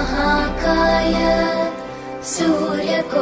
महाकाय सूर्यकोटिसमप्रभ